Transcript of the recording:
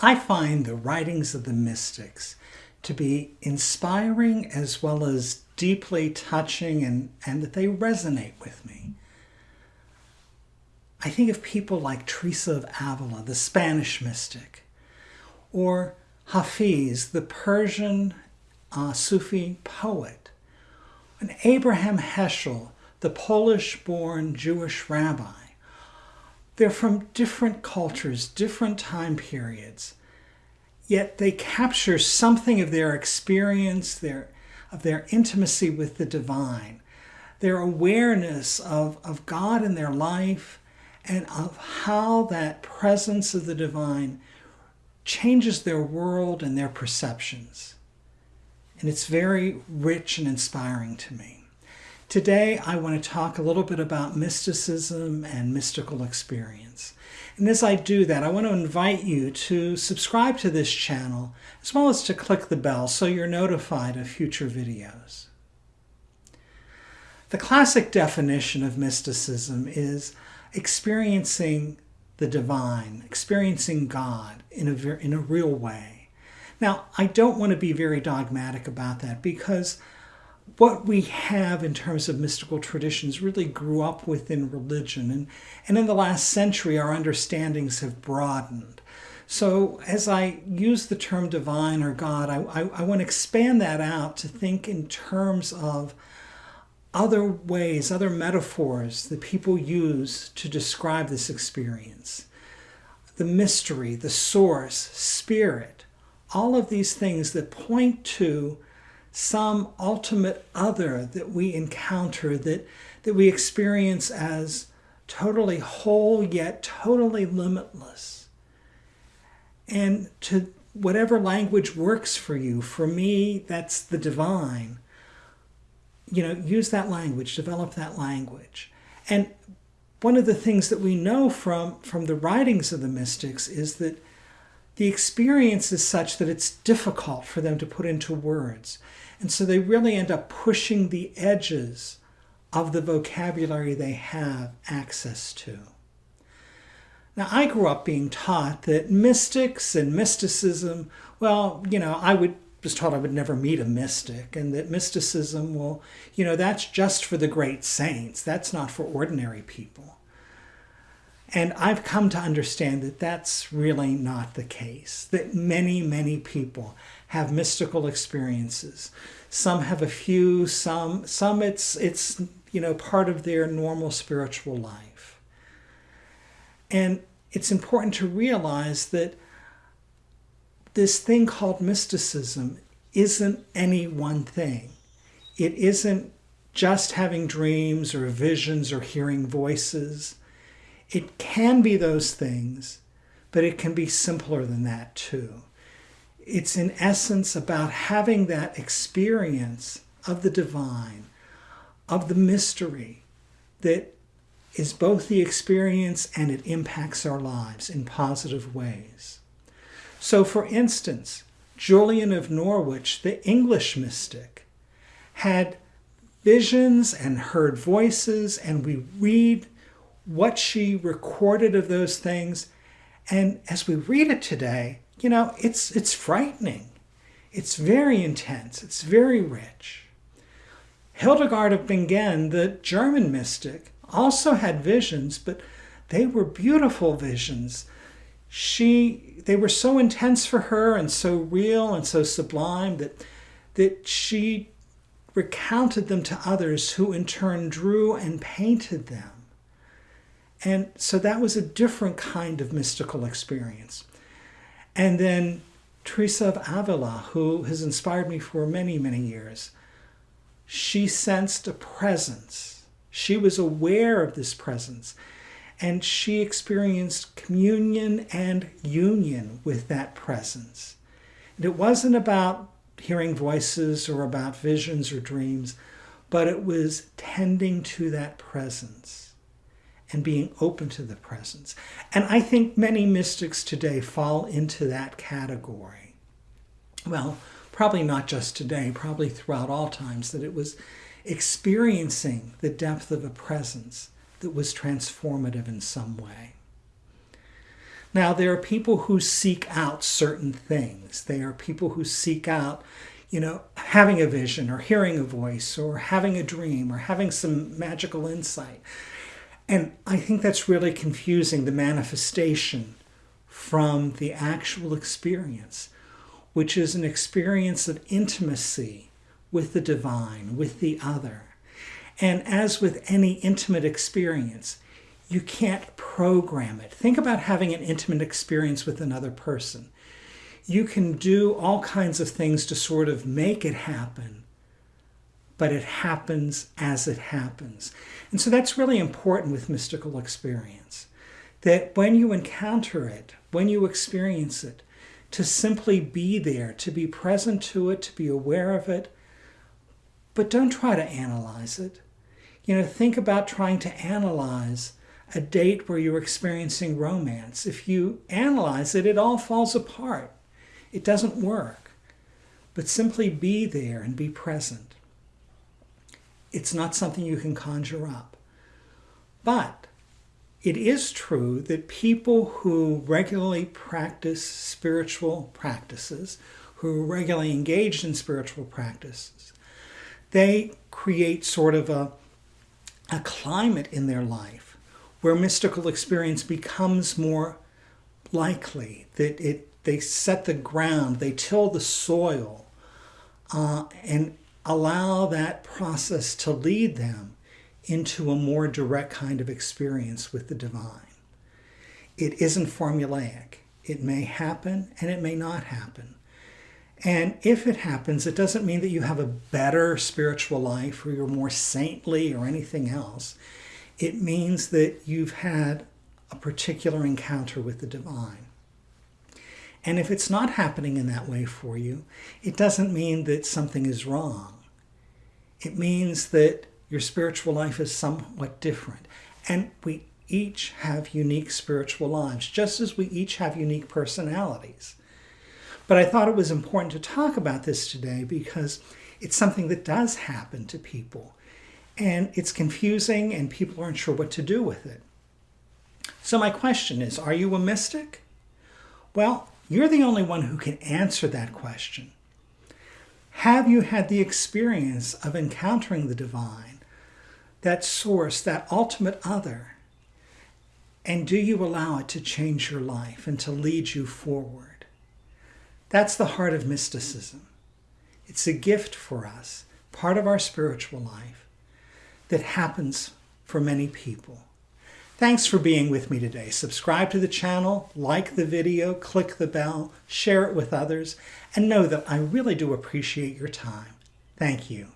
I find the writings of the mystics to be inspiring as well as deeply touching and, and that they resonate with me. I think of people like Teresa of Avila, the Spanish mystic, or Hafiz, the Persian uh, Sufi poet, and Abraham Heschel, the Polish born Jewish rabbi. They're from different cultures, different time periods, yet they capture something of their experience, their, of their intimacy with the divine, their awareness of, of God in their life, and of how that presence of the divine changes their world and their perceptions. And it's very rich and inspiring to me. Today, I want to talk a little bit about mysticism and mystical experience. And as I do that, I want to invite you to subscribe to this channel, as well as to click the bell so you're notified of future videos. The classic definition of mysticism is experiencing the divine, experiencing God in a, in a real way. Now, I don't want to be very dogmatic about that because what we have in terms of mystical traditions really grew up within religion. And, and in the last century, our understandings have broadened. So as I use the term divine or God, I, I, I want to expand that out to think in terms of other ways, other metaphors that people use to describe this experience. The mystery, the source, spirit, all of these things that point to some ultimate other that we encounter, that, that we experience as totally whole yet totally limitless. And to whatever language works for you, for me, that's the divine. You know, use that language, develop that language. And one of the things that we know from, from the writings of the mystics is that the experience is such that it's difficult for them to put into words. And so they really end up pushing the edges of the vocabulary they have access to. Now, I grew up being taught that mystics and mysticism, well, you know, I would was taught I would never meet a mystic and that mysticism, well, you know, that's just for the great saints. That's not for ordinary people. And I've come to understand that that's really not the case, that many, many people have mystical experiences. Some have a few, some, some it's, it's, you know, part of their normal spiritual life. And it's important to realize that this thing called mysticism isn't any one thing. It isn't just having dreams or visions or hearing voices. It can be those things, but it can be simpler than that too. It's in essence about having that experience of the divine, of the mystery that is both the experience and it impacts our lives in positive ways. So, for instance, Julian of Norwich, the English mystic, had visions and heard voices, and we read what she recorded of those things. And as we read it today, you know, it's, it's frightening. It's very intense. It's very rich. Hildegard of Bingen, the German mystic, also had visions, but they were beautiful visions. She, they were so intense for her and so real and so sublime that, that she recounted them to others who in turn drew and painted them. And so that was a different kind of mystical experience. And then Teresa of Avila, who has inspired me for many, many years, she sensed a presence. She was aware of this presence. And she experienced communion and union with that presence. And it wasn't about hearing voices or about visions or dreams, but it was tending to that presence and being open to the presence. And I think many mystics today fall into that category. Well, probably not just today, probably throughout all times, that it was experiencing the depth of a presence that was transformative in some way. Now, there are people who seek out certain things. They are people who seek out, you know, having a vision or hearing a voice or having a dream or having some magical insight. And I think that's really confusing the manifestation from the actual experience, which is an experience of intimacy with the divine, with the other. And as with any intimate experience, you can't program it. Think about having an intimate experience with another person. You can do all kinds of things to sort of make it happen, but it happens as it happens. And so that's really important with mystical experience. That when you encounter it, when you experience it, to simply be there, to be present to it, to be aware of it, but don't try to analyze it. You know, think about trying to analyze a date where you're experiencing romance. If you analyze it, it all falls apart. It doesn't work. But simply be there and be present. It's not something you can conjure up. But it is true that people who regularly practice spiritual practices, who regularly engage in spiritual practices, they create sort of a, a climate in their life where mystical experience becomes more likely, that it they set the ground, they till the soil, uh, and allow that process to lead them into a more direct kind of experience with the divine. It isn't formulaic. It may happen and it may not happen. And if it happens, it doesn't mean that you have a better spiritual life or you're more saintly or anything else it means that you've had a particular encounter with the divine. And if it's not happening in that way for you, it doesn't mean that something is wrong. It means that your spiritual life is somewhat different. And we each have unique spiritual lives, just as we each have unique personalities. But I thought it was important to talk about this today because it's something that does happen to people and it's confusing and people aren't sure what to do with it. So my question is, are you a mystic? Well, you're the only one who can answer that question. Have you had the experience of encountering the divine, that source, that ultimate other? And do you allow it to change your life and to lead you forward? That's the heart of mysticism. It's a gift for us, part of our spiritual life that happens for many people. Thanks for being with me today. Subscribe to the channel, like the video, click the bell, share it with others, and know that I really do appreciate your time. Thank you.